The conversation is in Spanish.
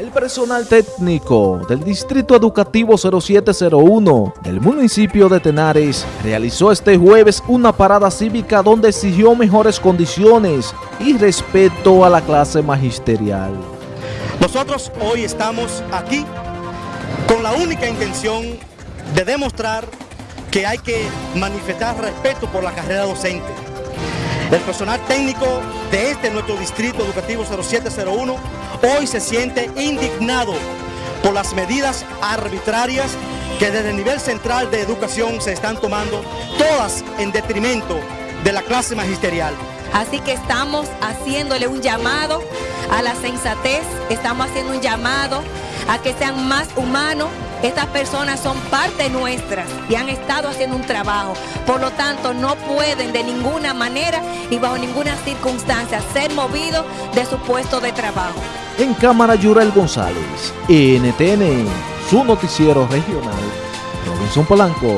El personal técnico del Distrito Educativo 0701 del municipio de Tenares realizó este jueves una parada cívica donde exigió mejores condiciones y respeto a la clase magisterial. Nosotros hoy estamos aquí con la única intención de demostrar que hay que manifestar respeto por la carrera docente. El personal técnico de este nuestro distrito educativo 0701 hoy se siente indignado por las medidas arbitrarias que desde el nivel central de educación se están tomando, todas en detrimento de la clase magisterial. Así que estamos haciéndole un llamado a la sensatez, estamos haciendo un llamado a que sean más humanos. Estas personas son parte nuestra y han estado haciendo un trabajo. Por lo tanto, no pueden de ninguna manera y bajo ninguna circunstancia ser movidos de su puesto de trabajo. En Cámara Yurel González, NTN, su noticiero regional, Robinson Polanco.